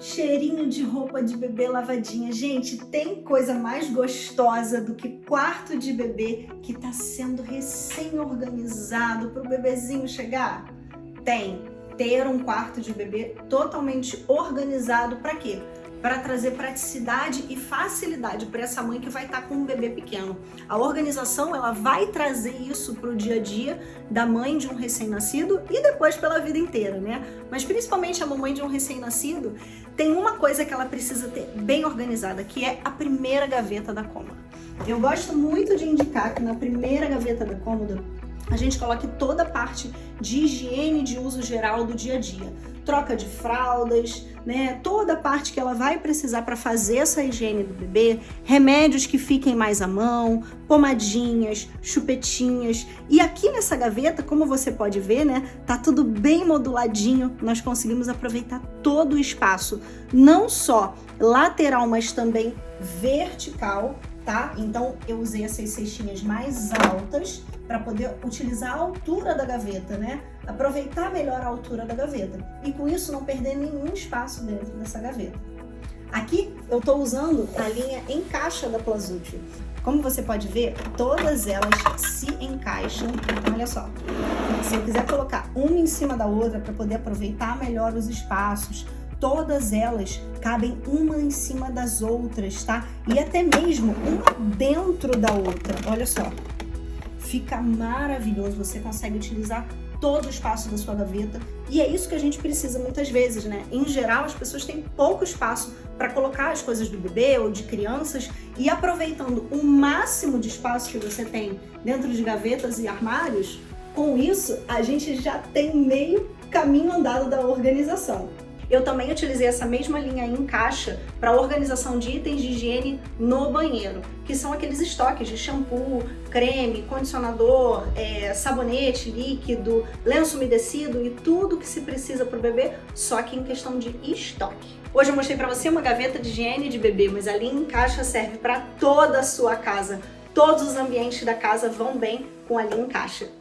Cheirinho de roupa de bebê lavadinha. Gente, tem coisa mais gostosa do que quarto de bebê que tá sendo recém-organizado para o bebezinho chegar? Tem. Ter um quarto de bebê totalmente organizado para quê? Para trazer praticidade e facilidade para essa mãe que vai estar tá com um bebê pequeno. A organização ela vai trazer isso para o dia a dia da mãe de um recém-nascido e depois pela vida inteira, né? Mas principalmente a mamãe de um recém-nascido tem uma coisa que ela precisa ter bem organizada, que é a primeira gaveta da cômoda. Eu gosto muito de indicar que na primeira gaveta da cômoda a gente coloque toda a parte de higiene de uso geral do dia a dia. Troca de fraldas, né? Toda a parte que ela vai precisar para fazer essa higiene do bebê, remédios que fiquem mais à mão, pomadinhas, chupetinhas. E aqui nessa gaveta, como você pode ver, né? Tá tudo bem moduladinho. Nós conseguimos aproveitar todo o espaço, não só lateral, mas também vertical tá? Então eu usei essas cestinhas mais altas para poder utilizar a altura da gaveta, né? Aproveitar melhor a altura da gaveta e com isso não perder nenhum espaço dentro dessa gaveta. Aqui eu estou usando a linha encaixa da Plazútil. Como você pode ver, todas elas se encaixam. Então, olha só. Se eu quiser colocar uma em cima da outra para poder aproveitar melhor os espaços, todas elas cabem uma em cima das outras, tá? E até mesmo uma dentro da outra, olha só. Fica maravilhoso, você consegue utilizar todo o espaço da sua gaveta e é isso que a gente precisa muitas vezes, né? Em geral, as pessoas têm pouco espaço para colocar as coisas do bebê ou de crianças e aproveitando o máximo de espaço que você tem dentro de gavetas e armários, com isso a gente já tem meio caminho andado da organização. Eu também utilizei essa mesma linha em caixa para organização de itens de higiene no banheiro, que são aqueles estoques de shampoo, creme, condicionador, é, sabonete líquido, lenço umedecido e tudo que se precisa para o bebê, só que em questão de estoque. Hoje eu mostrei para você uma gaveta de higiene de bebê, mas a linha em caixa serve para toda a sua casa. Todos os ambientes da casa vão bem com a linha em caixa.